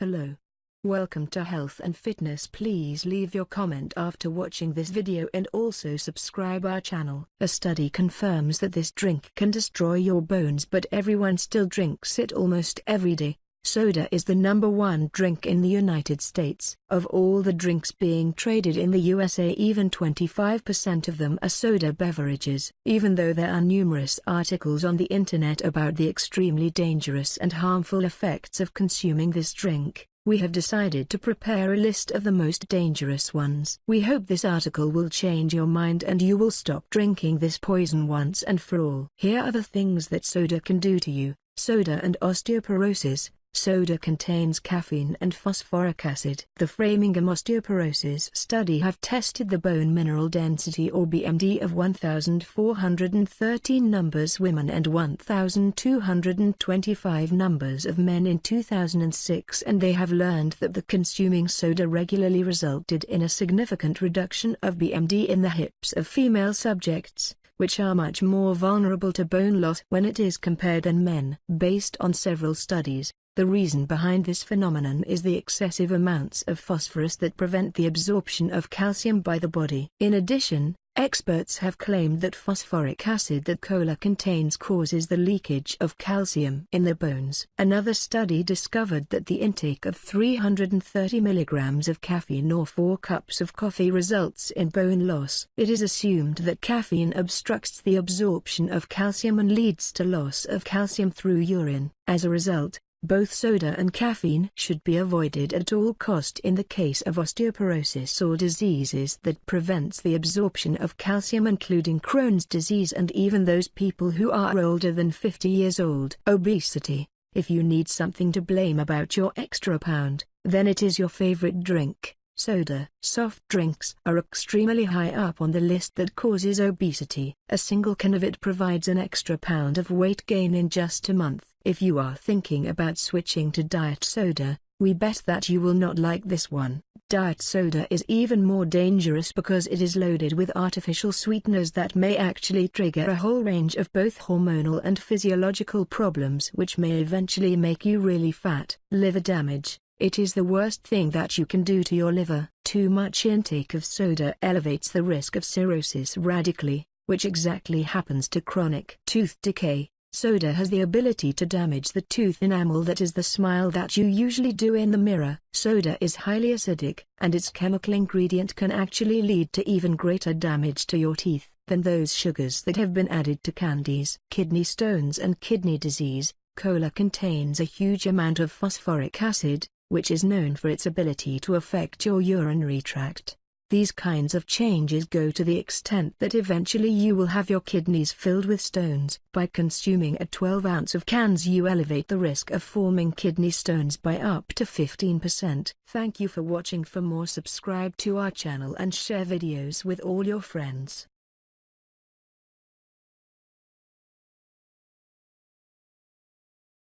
Hello. Welcome to Health and Fitness please leave your comment after watching this video and also subscribe our channel. A study confirms that this drink can destroy your bones but everyone still drinks it almost every day. Soda is the number one drink in the United States. Of all the drinks being traded in the USA even 25% of them are soda beverages. Even though there are numerous articles on the internet about the extremely dangerous and harmful effects of consuming this drink, we have decided to prepare a list of the most dangerous ones. We hope this article will change your mind and you will stop drinking this poison once and for all. Here are the things that soda can do to you. Soda and osteoporosis, Soda contains caffeine and phosphoric acid. The Framingham Osteoporosis Study have tested the bone mineral density or BMD of 1,413 numbers women and 1,225 numbers of men in 2006 and they have learned that the consuming soda regularly resulted in a significant reduction of BMD in the hips of female subjects which are much more vulnerable to bone loss when it is compared than men. Based on several studies, the reason behind this phenomenon is the excessive amounts of phosphorus that prevent the absorption of calcium by the body. In addition, experts have claimed that phosphoric acid that cola contains causes the leakage of calcium in the bones. Another study discovered that the intake of 330 milligrams of caffeine or 4 cups of coffee results in bone loss. It is assumed that caffeine obstructs the absorption of calcium and leads to loss of calcium through urine. As a result, both soda and caffeine should be avoided at all cost in the case of osteoporosis or diseases that prevents the absorption of calcium including Crohn's disease and even those people who are older than 50 years old. Obesity. If you need something to blame about your extra pound, then it is your favorite drink. Soda. Soft drinks are extremely high up on the list that causes obesity. A single can of it provides an extra pound of weight gain in just a month. If you are thinking about switching to diet soda, we bet that you will not like this one. Diet soda is even more dangerous because it is loaded with artificial sweeteners that may actually trigger a whole range of both hormonal and physiological problems which may eventually make you really fat. Liver damage. It is the worst thing that you can do to your liver. Too much intake of soda elevates the risk of cirrhosis radically, which exactly happens to chronic tooth decay. Soda has the ability to damage the tooth enamel that is the smile that you usually do in the mirror. Soda is highly acidic, and its chemical ingredient can actually lead to even greater damage to your teeth than those sugars that have been added to candies. Kidney stones and kidney disease. Cola contains a huge amount of phosphoric acid, which is known for its ability to affect your urinary tract. These kinds of changes go to the extent that eventually you will have your kidneys filled with stones. By consuming a 12 ounce of cans you elevate the risk of forming kidney stones by up to 15%. Thank you for watching for more subscribe to our channel and share videos with all your friends.